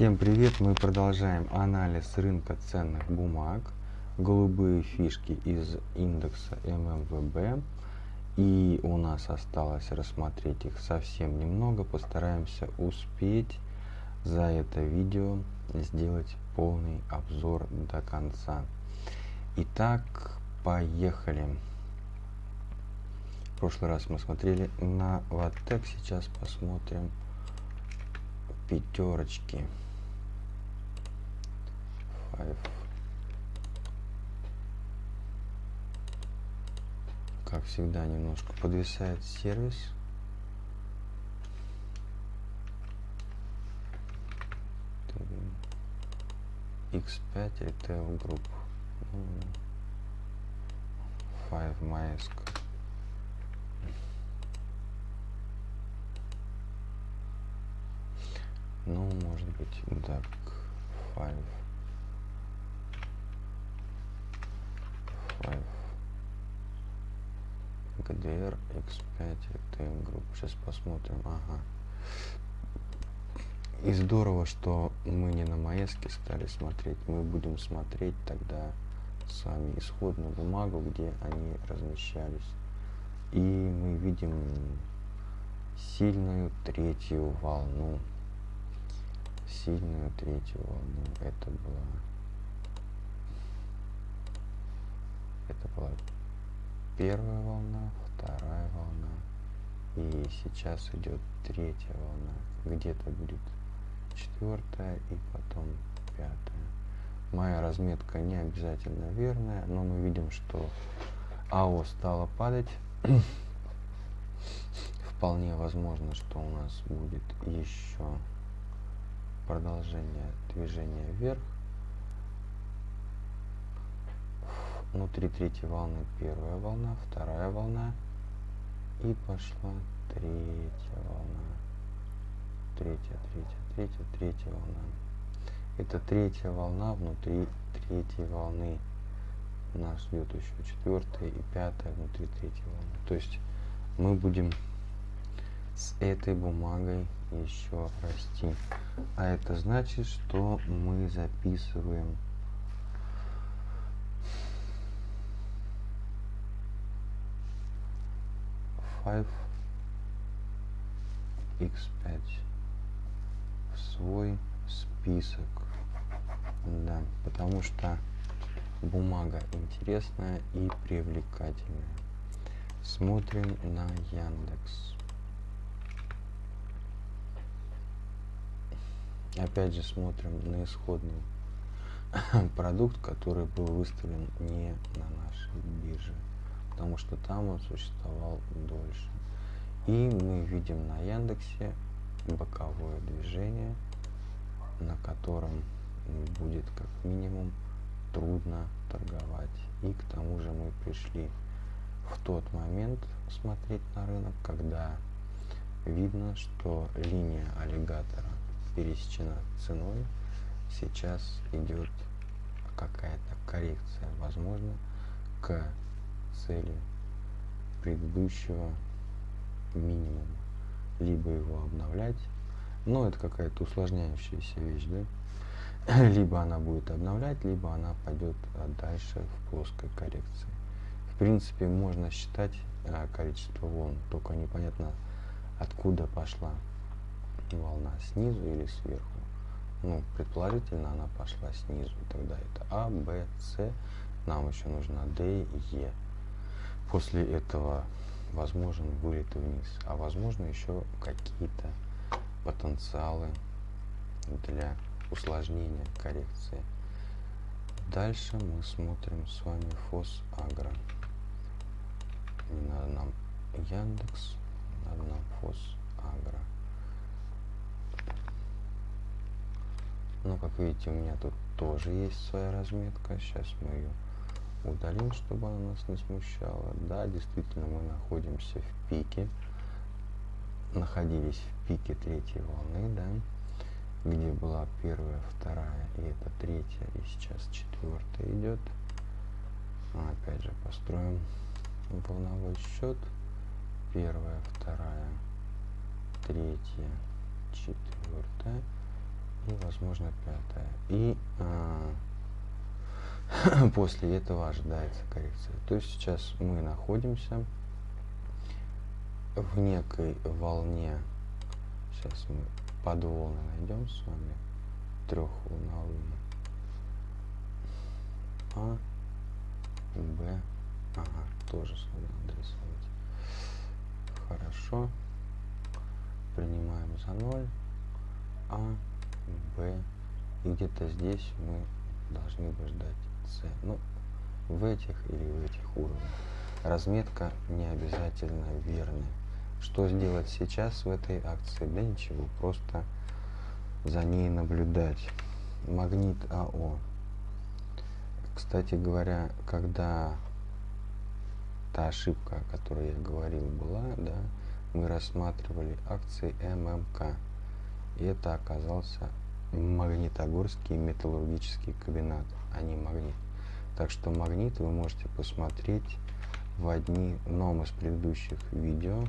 Всем привет! Мы продолжаем анализ рынка ценных бумаг. Голубые фишки из индекса ММВБ. И у нас осталось рассмотреть их совсем немного. Постараемся успеть за это видео сделать полный обзор до конца. Итак, поехали. В прошлый раз мы смотрели на Ватек, сейчас посмотрим пятерочки. Five. Как всегда, немножко подвисает сервис. X5 Retail Group. Five Mask. Ну, может быть, так, five, five, GDR X5 TM Group. Сейчас посмотрим. Ага. И здорово, что мы не на Маэске стали смотреть. Мы будем смотреть тогда с вами исходную бумагу, где они размещались. И мы видим сильную третью волну сильную третью волну. Это была это была первая волна, вторая волна. И сейчас идет третья волна. Где-то будет четвертая и потом пятая. Моя разметка не обязательно верная, но мы видим, что АО стало падать. Вполне возможно, что у нас будет еще продолжение движения вверх. Внутри третьей волны первая волна, вторая волна. И пошла третья волна. Третья, третья, третья, третья волна. Это третья волна внутри третьей волны. Нас ждет еще четвертая и пятая внутри третьей волны. То есть мы будем с этой бумагой еще расти. А это значит, что мы записываем five x5 в свой список. Да, потому что бумага интересная и привлекательная. Смотрим на Яндекс. опять же смотрим на исходный продукт, который был выставлен не на нашей бирже, потому что там он существовал дольше. И мы видим на Яндексе боковое движение, на котором будет как минимум трудно торговать. И к тому же мы пришли в тот момент смотреть на рынок, когда видно, что линия аллигатора пересечена ценой, сейчас идет какая-то коррекция, возможно, к цели предыдущего минимума. Либо его обновлять, но это какая-то усложняющаяся вещь, да? Либо она будет обновлять, либо она пойдет дальше в плоской коррекции. В принципе, можно считать а, количество волн, только непонятно, откуда пошла волна снизу или сверху. Ну, предположительно, она пошла снизу. Тогда это А, Б, С. Нам еще нужна Д Е. После этого возможен вылет вниз. А возможно еще какие-то потенциалы для усложнения коррекции. Дальше мы смотрим с вами ФОС Агро. Не надо нам Яндекс, надо нам ФОС Агро. Ну, как видите, у меня тут тоже есть своя разметка. Сейчас мы ее удалим, чтобы она нас не смущала. Да, действительно, мы находимся в пике. Находились в пике третьей волны, да, где была первая, вторая, и это третья, и сейчас четвертая идет. Опять же, построим волновой счет. Первая, вторая, третья, четвертая. И, возможно, пятая. И а, после этого ожидается коррекция. То есть сейчас мы находимся в некой волне. Сейчас мы подволны найдем с вами трехволновые. А, Б, ага, тоже сюда надо рисовать. Хорошо. Принимаем за 0. А, Б. И где-то здесь мы должны бы ждать С. Ну, в этих или в этих уровнях. Разметка не обязательно верная. Что сделать сейчас в этой акции? Да ничего, просто за ней наблюдать. Магнит АО. Кстати говоря, когда та ошибка, о которой я говорил, была, да, мы рассматривали акции ММК. И это оказался Магнитогорский металлургический комбинат, а не магнит. Так что магнит вы можете посмотреть в одном из предыдущих видео.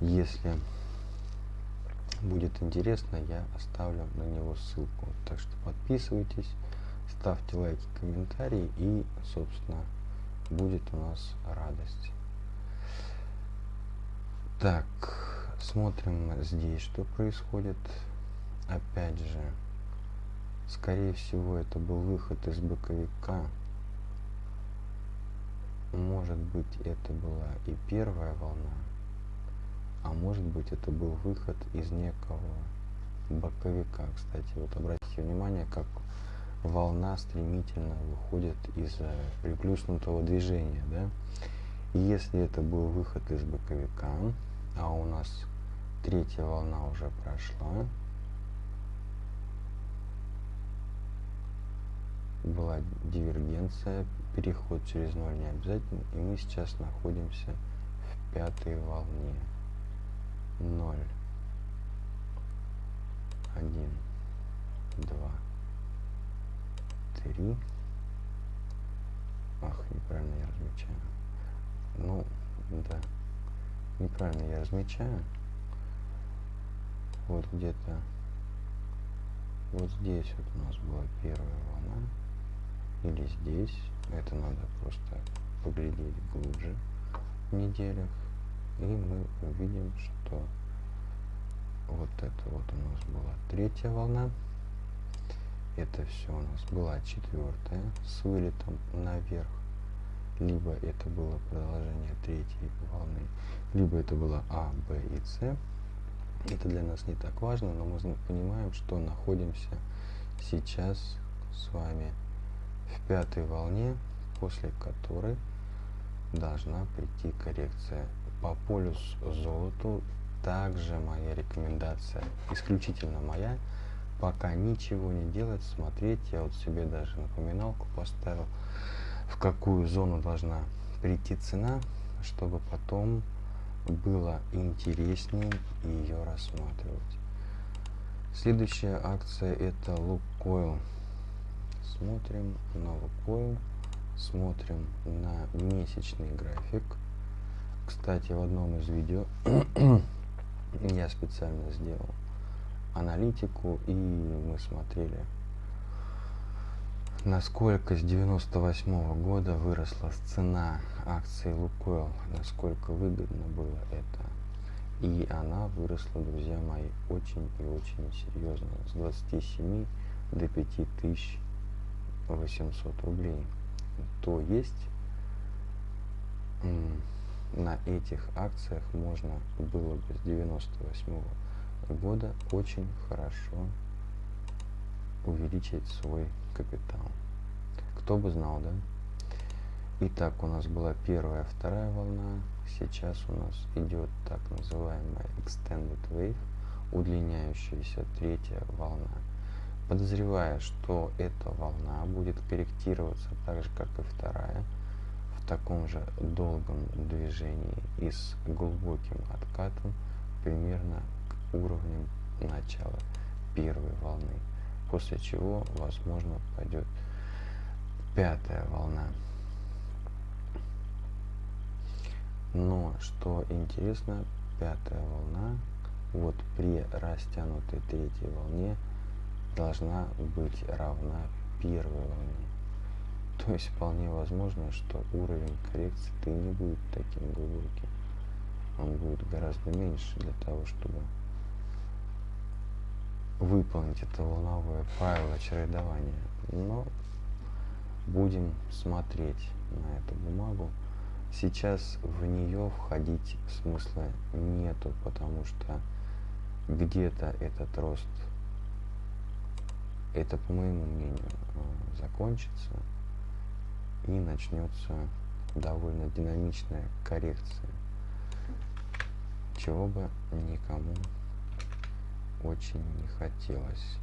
Если будет интересно, я оставлю на него ссылку. Так что подписывайтесь, ставьте лайки, комментарии и, собственно, будет у нас радость. Так, смотрим здесь, что происходит. Опять же, скорее всего, это был выход из боковика. Может быть, это была и первая волна, а может быть, это был выход из некого боковика. Кстати, вот обратите внимание, как волна стремительно выходит из приплюснутого движения, да? И если это был выход из боковика, а у нас третья волна уже прошла, была дивергенция, переход через ноль не обязательно, и мы сейчас находимся в пятой волне. 0, 1, 2, 3. Ах, неправильно я размечаю. Ну, да. Неправильно я размечаю. Вот где-то вот здесь вот у нас была первая волна или здесь. Это надо просто поглядеть глубже в неделях. И мы увидим что вот это вот у нас была третья волна. Это все у нас была четвертая с вылетом наверх. Либо это было продолжение третьей волны либо это было а б и с. Это для нас не так важно, но мы понимаем, что находимся сейчас с вами в пятой волне, после которой должна прийти коррекция. По полюс золоту также моя рекомендация, исключительно моя, пока ничего не делать, смотреть. Я вот себе даже напоминалку поставил, в какую зону должна прийти цена, чтобы потом было интереснее ее рассматривать. Следующая акция это Лукойл. Смотрим на Лукойл, смотрим на месячный график. Кстати, в одном из видео я специально сделал аналитику и мы смотрели насколько с 98 -го года выросла цена акции Лукойл, насколько выгодно было это. И она выросла, друзья мои, очень и очень серьезно, с 27 до 5800 рублей. То есть на этих акциях можно было бы с 98 -го года очень хорошо увеличить свой капитал. Кто бы знал, да? Итак, у нас была первая, вторая волна. Сейчас у нас идет так называемая Extended Wave, удлиняющаяся третья волна. Подозревая, что эта волна будет корректироваться так же, как и вторая, в таком же долгом движении и с глубоким откатом примерно к уровням начала первой волны после чего, возможно, пойдет пятая волна. Но, что интересно, пятая волна, вот при растянутой третьей волне, должна быть равна первой волне. То есть вполне возможно, что уровень коррекции ты не будет таким глубоким. Он будет гораздо меньше для того, чтобы выполнить это волновое правило чередования. Но будем смотреть на эту бумагу. Сейчас в нее входить смысла нету, потому что где-то этот рост, это, по моему мнению, э, закончится и начнется довольно динамичная коррекция, чего бы никому очень не хотелось.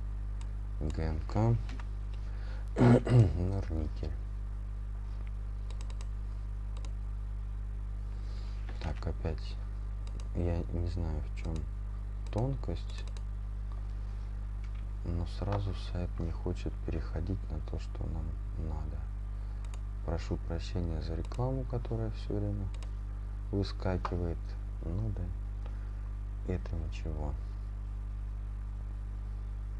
ГМК Норникель. Так, опять, я не знаю в чем тонкость, но сразу сайт не хочет переходить на то, что нам надо. Прошу прощения за рекламу, которая все время выскакивает. Ну да, это ничего.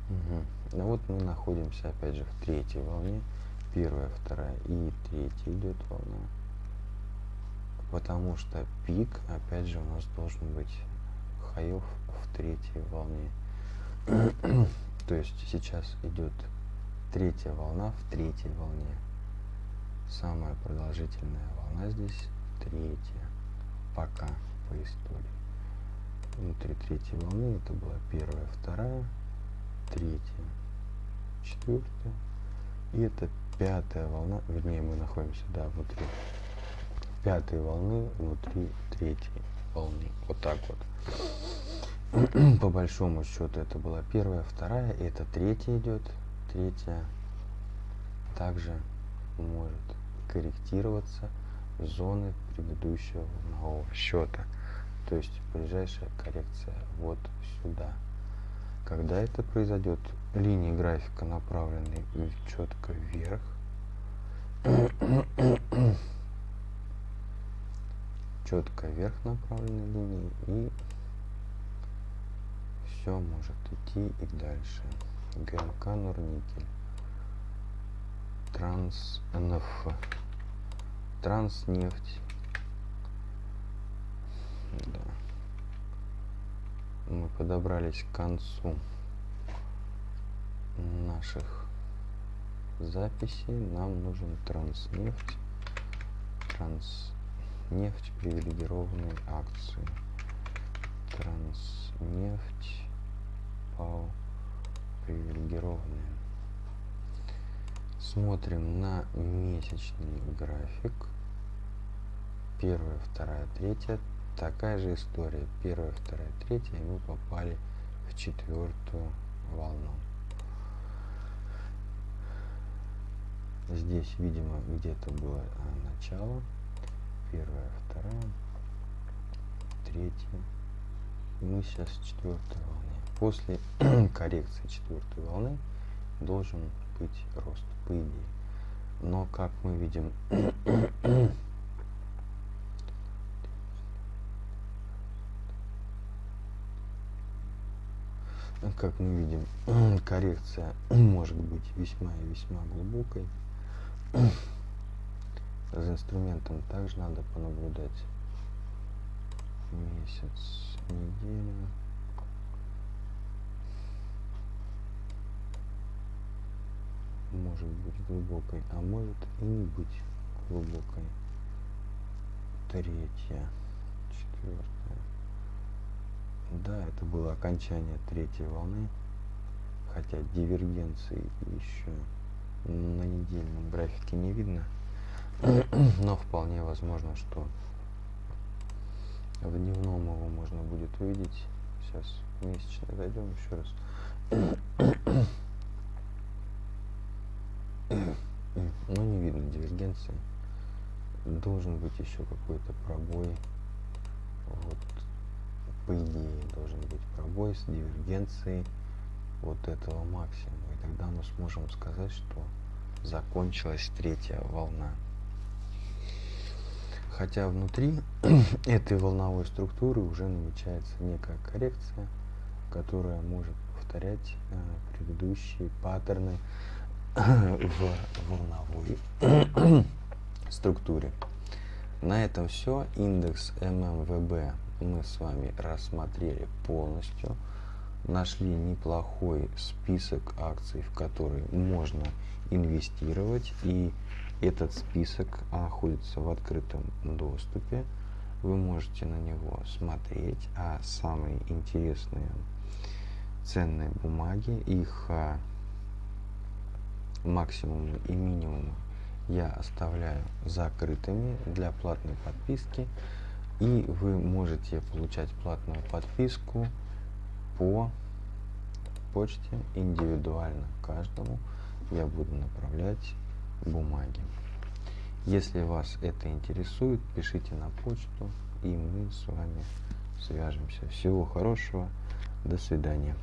Угу. Ну вот мы находимся опять же в третьей волне. Первая, вторая и третья идет волна. Потому что пик, опять же, у нас должен быть хаев в третьей волне. То есть сейчас идет третья волна в третьей волне. Самая продолжительная волна здесь третья. Пока по истории. Внутри третьей волны это была первая, вторая, третья, четвертая. И это пятая волна, вернее мы находимся, да, внутри пятой волны, внутри третьей волны. Вот так вот. По большому счету это была первая, вторая, и это третья идет. Третья также может корректироваться зоны предыдущего волнового счета. То есть ближайшая коррекция вот сюда. Когда это произойдет, линии графика направлены четко вверх. четко вверх направленной линии и все может идти и дальше. ГМК Норникель. Транснеф. Транснефть. Да мы подобрались к концу наших записей. Нам нужен транснефть. Транснефть привилегированные акции. Транснефть ПАО привилегированные. Смотрим на месячный график. Первая, вторая, третья такая же история. Первая, вторая, третья, и мы попали в четвертую волну. Здесь, видимо, где-то было а, начало. Первая, вторая, третья. Мы сейчас в четвертой волне. После коррекции четвертой волны должен быть рост, по идее. Но, как мы видим, как мы видим, коррекция может быть весьма и весьма глубокой. За инструментом также надо понаблюдать месяц, неделю. Может быть глубокой, а может и не быть глубокой. Третья, четвертая. Да, это было окончание третьей волны, хотя дивергенции еще на недельном графике не видно, но вполне возможно, что в дневном его можно будет увидеть. Сейчас месячно зайдем еще раз. Но не видно дивергенции. Должен быть еще какой-то пробой. Вот по идее должен быть пробой с дивергенцией вот этого максимума. И тогда мы сможем сказать, что закончилась третья волна. Хотя внутри этой волновой структуры уже намечается некая коррекция, которая может повторять э, предыдущие паттерны в волновой структуре. На этом все. Индекс ММВБ мы с вами рассмотрели полностью. Нашли неплохой список акций, в которые можно инвестировать. И этот список находится в открытом доступе. Вы можете на него смотреть. А самые интересные ценные бумаги, их а, максимумы и минимумы я оставляю закрытыми для платной подписки. И вы можете получать платную подписку по почте индивидуально каждому. Я буду направлять бумаги. Если вас это интересует, пишите на почту, и мы с вами свяжемся. Всего хорошего. До свидания.